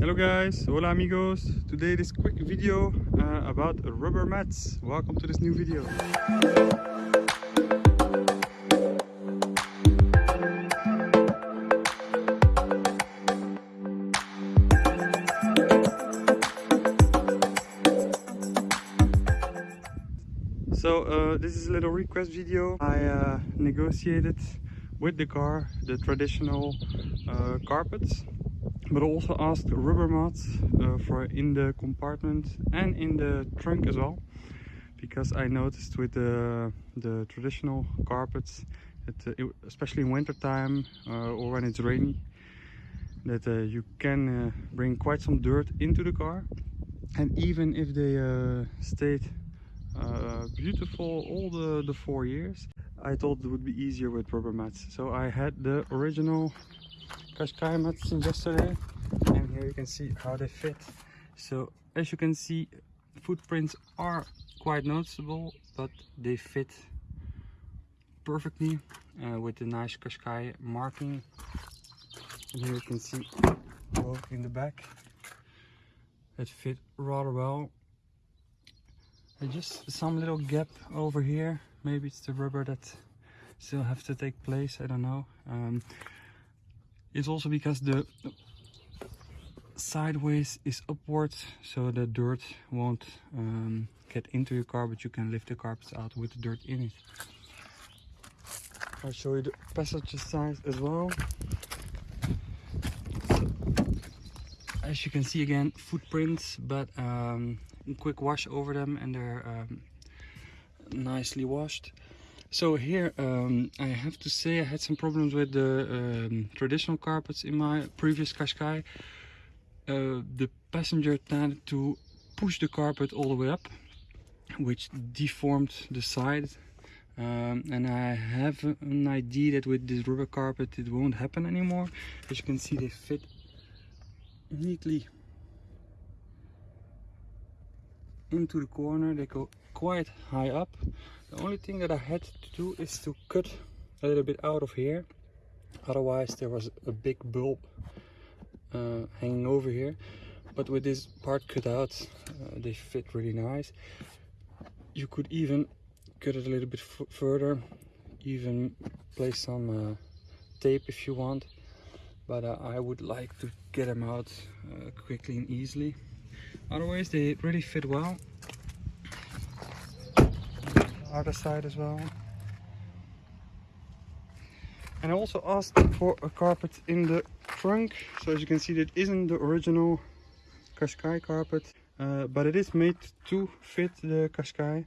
Hello guys, hola amigos. Today this quick video uh, about rubber mats. Welcome to this new video. So uh, this is a little request video. I uh, negotiated with the car the traditional uh, carpets but also asked rubber mats uh, for in the compartment and in the trunk as well. Because I noticed with the, the traditional carpets that uh, especially in winter time uh, or when it's rainy that you can bring quite some dirt into the car. And even if they stayed beautiful all the, the four years I thought it would be easier with rubber mats. So I had the original Qashqai mats since yesterday and here you can see how they fit. So as you can see footprints are quite noticeable but they fit perfectly uh, with the nice Qashqai marking. And here you can see both in the back. It fit rather well. And just some little gap over here. Maybe it's the rubber that still have to take place. I don't know. Um, it's also because the sideways is upwards so the dirt won't um, get into your car but you can lift the carpets out with the dirt in it. I'll show you the passenger side as well. As you can see again footprints but um, quick wash over them and they're um, nicely washed so here um, I have to say I had some problems with the um, traditional carpets in my previous Qashqai. Uh, the passenger tended to push the carpet all the way up which deformed the side. Um, and I have an idea that with this rubber carpet it won't happen anymore. As you can see they fit neatly into the corner they go quite high up. The only thing that I had to do is to cut a little bit out of here. Otherwise there was a big bulb uh, hanging over here. But with this part cut out uh, they fit really nice. You could even cut it a little bit further. Even place some uh, tape if you want. But uh, I would like to get them out uh, quickly and easily otherwise they really fit well. Other side as well. And I also asked for a carpet in the trunk. So as you can see that isn't the original Qashqai carpet uh, but it is made to fit the Qashqai.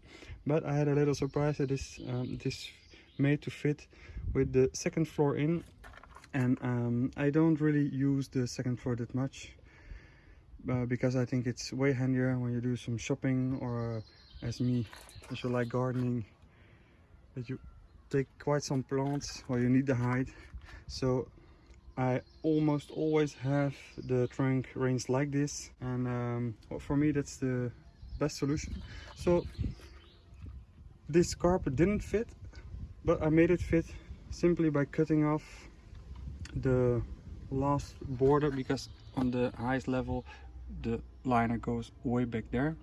But I had a little surprise that is um, this made to fit with the second floor in. And um, I don't really use the second floor that much uh, because I think it's way handier when you do some shopping or uh, as me as you like gardening that you take quite some plants where you need the height so I almost always have the trunk ranged like this and um, for me that's the best solution. So this carpet didn't fit but I made it fit simply by cutting off the last border because on the highest level the liner goes way back there.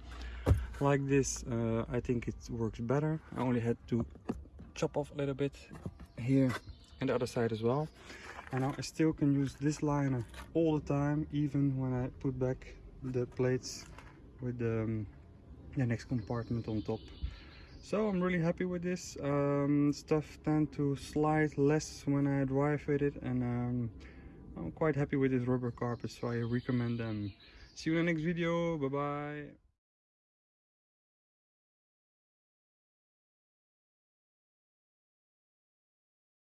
Like this uh, I think it works better. I only had to chop off a little bit here and the other side as well. And now I still can use this liner all the time even when I put back the plates with the, um, the next compartment on top. So I'm really happy with this. Um, stuff tend to slide less when I drive with it and um, I'm quite happy with this rubber carpet so I recommend them see you in the next video. Bye bye